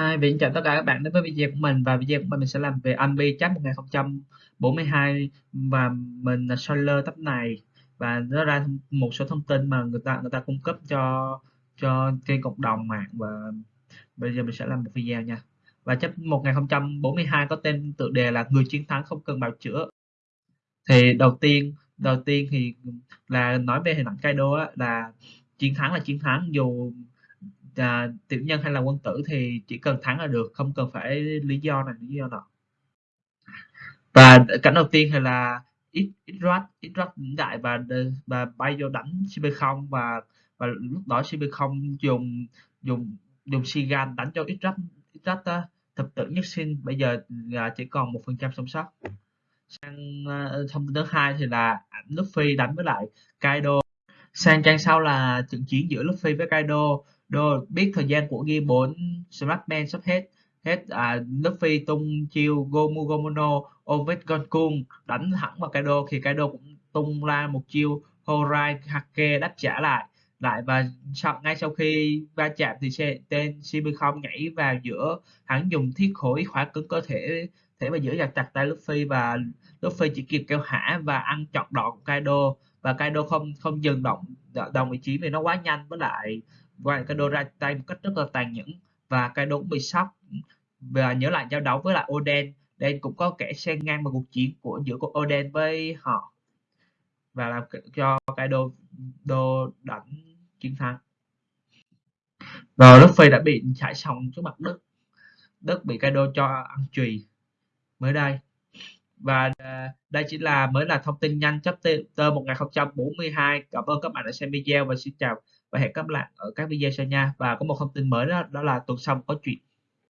Hi, Vĩnh chào tất cả các bạn đến với video của mình và video của mình, mình sẽ làm về Anbi Chat 1042 và mình là Solar tập này. Và nó ra một số thông tin mà người ta người ta cung cấp cho cho kênh cộng đồng mạng và bây giờ mình sẽ làm một video nha. Và chấp 1042 có tên tựa đề là người chiến thắng không cần bào chữa. Thì đầu tiên đầu tiên thì là nói về hình ảnh Kaido á, là chiến thắng là chiến thắng dù à, tiểu nhân hay là quân tử thì chỉ cần thắng là được không cần phải lý do này lý do nọ. Và cảnh đầu tiên thì là ít ít rát ít đại và và bay vô đánh cb không và và lúc đó cb không dùng dùng dùng sigan đánh cho ít rát ít thập tử nhất sinh bây giờ là chỉ còn một phần trăm sống sót. Sang ờ, thông tin thứ hai thì là ảnh Luffy đánh với lại Kaido sang trang sau là trận chiến giữa Luffy với Kaido. Đồ biết thời gian của Gear 4 Smartman sắp hết hết à, Luffy tung chiêu Gomu Gomono Ovid Gonkun đánh thẳng vào Kaido thì Kaido cũng tung ra một chiêu Horai Hake đáp trả lại. Lại và sau, ngay sau khi va chạm thì xe, tên không nhảy vào giữa hắn dùng thiết khối khóa cứng cơ thể thể và giữ chặt chặt tay Luffy và Luffy chỉ kịp kêu hả và ăn chọn đòn của Kaido và Kaido không không dừng động đồng vị trí vì nó quá nhanh với lại và Kaido ra tay một cách rất là tàn nhẫn. Và Kaido cũng bị sốc. Và nhớ lại giao đấu với lại Oden. Oden cũng có kẻ xen ngang vào cuộc chiến của giữa của Oden với họ. Và làm cho Kaido đô đánh chiến thắng. Và Luffy đã bị trải xong trước mặt Đức, Đức bị Kaido cho ăn chùy. Mới đây và à, đây chỉ là mới là thông tin nhanh chapter 1042 cảm ơn các bạn đã xem video và xin chào và hẹn gặp lại ở các video sau nha. Và có một thông tin mới đó, đó là tuần sau có chuyện.